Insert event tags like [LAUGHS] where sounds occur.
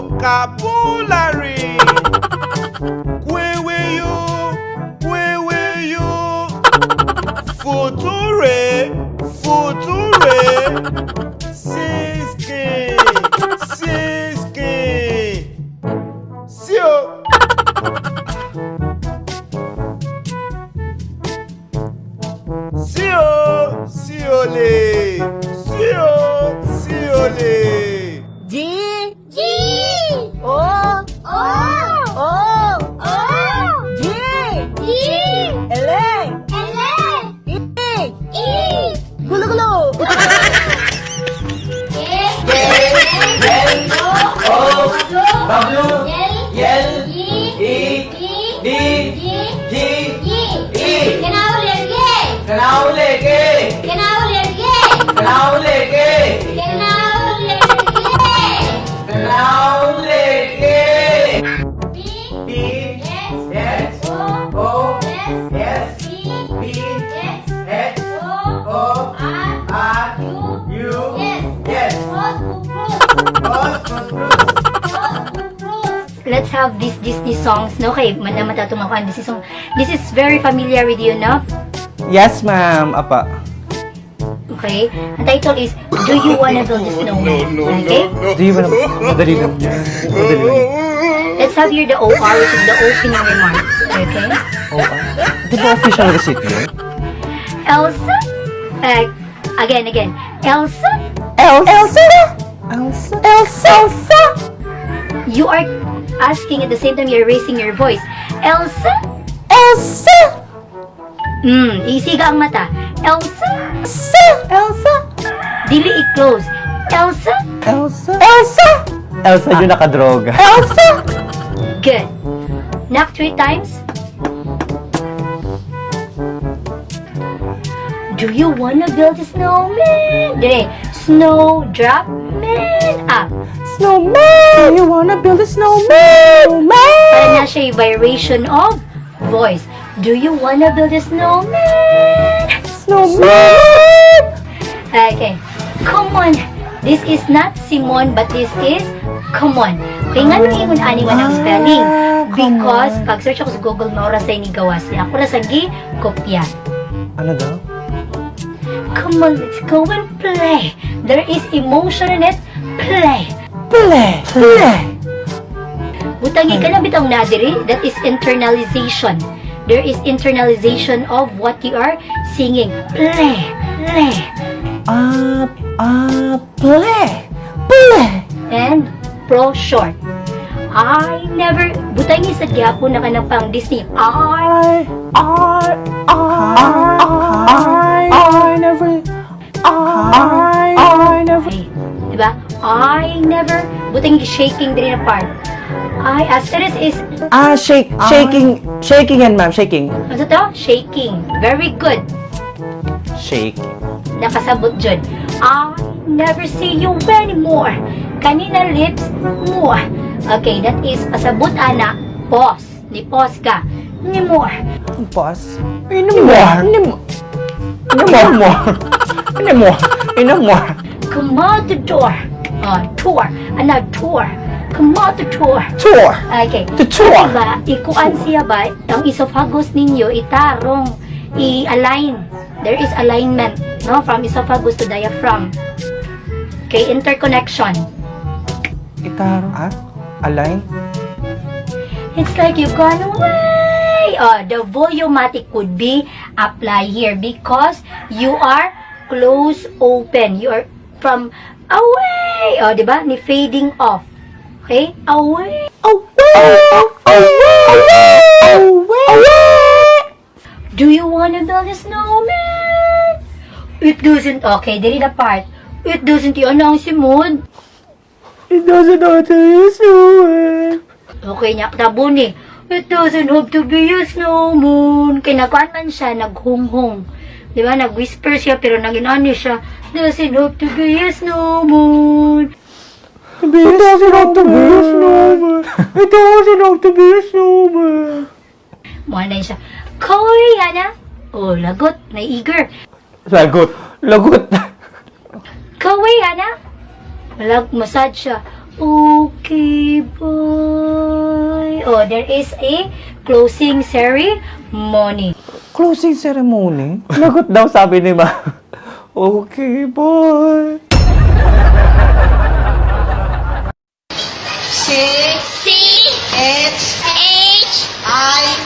vocabulary. Kweweyo, kweweyo. Future, future. Siski, siski. See you. See you, see you, see you, see you. Let's have this Disney songs, no? Okay, man na matatumakan Disney song. This is very familiar with you, no? Yes, ma'am. Apa. Okay? The title is, Do You Wanna Build a Snowman? Okay? Do you wanna... Madali lang yan. Madali lang. Let's have here the OR, which is the opening remarks. Okay? Di ba official receipt yun? Elsa? Uh, again, again. Elsa? Elsa! Elsa! Elsa! Elsa! You are asking at the same time you're raising your voice. Elsa? Elsa! Hmm, isiga ang mata. Elsa? Elsa! Elsa! Dili i-close. Elsa? Elsa! Elsa! Elsa yung nakadroga. Elsa! Good. Knock three times. Do you wanna build a snowman? Dire, snow drop man up. Snowman! You wanna build a snowman? Para na siya yung vibration of voice. Do you wanna build a snowman? Snowman! Okay. Come on. This is not Simon, but this is come on. Okay, nga nung ingon aniwan ang spelling. Because, pag search ako sa Google, maura sa ni gawas niya. Ako na sa gi, kopya. Ano daw? Come on, let's go and play. There is emotion in it. Play. Play! Play! Butangi ka na bitong nadiri. That is internalization. There is internalization of what you are singing. Play. Play. Ah, ah, play! Play! And pro short. I never, butangi sa gyapon na ka ng pang Disney. I, I, I, I, I never, I, I never, Ay, diba? I never, butangi shaking din na part. I, asterisk is, ah, shake, shaking, shaking yan, ma'am, shaking. ano to? Shaking. Very good. Shake. Nakasabot dyan. I never see you anymore. Kanina lips mo. Okay, that is pasabot ana. Pause. Di pause ka. Anymore. Pause. Anymore. Anymore. Anymore. Anymore. Anymore. Come out the door. Uh, tour. Ana tour. Come out the tour. Tour. Okay. The tour. Diba, ikuan siya ba, ang esophagus ninyo, itarong, i-align. There is alignment, no? From esophagus to diaphragm. Okay, interconnection. Itaro. Ah? Align? It's like you've gone away. Oh, the volumatic could be apply here because you are close open. You are from away. Oh, di ba? Ni fading off. Okay? Away. Do you wanna build a snowman? It doesn't, okay, dili na part. It doesn't yun ang simod. It doesn't have to be a snowman. Okay niya, tabo ni. It doesn't have to be a snowman. Kinakuan man siya, naghunghong. Di ba? Nag-whisper siya, pero naginani siya. Doesn't have to be a snowman. [LAUGHS] It doesn't have to be a snowman. It doesn't have to be a snowman. Muanay siya. Korea na. Oh, lagot. Na-eager. Lagot. Lagot. Korea na. Malag, massage siya. Okay, boy. Oh, there is a closing ceremony. Closing ceremony? [LAUGHS] Lagot daw sabi ni ma. Okay, boy. C H H I I